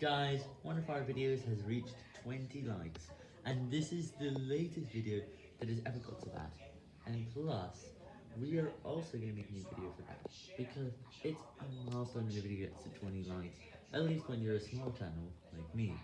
Guys, one of our videos has reached 20 likes, and this is the latest video that has ever got to that. And plus, we are also going to make a new video for that, because it's a milestone when a video gets to 20 likes, at least when you're a small channel, like me.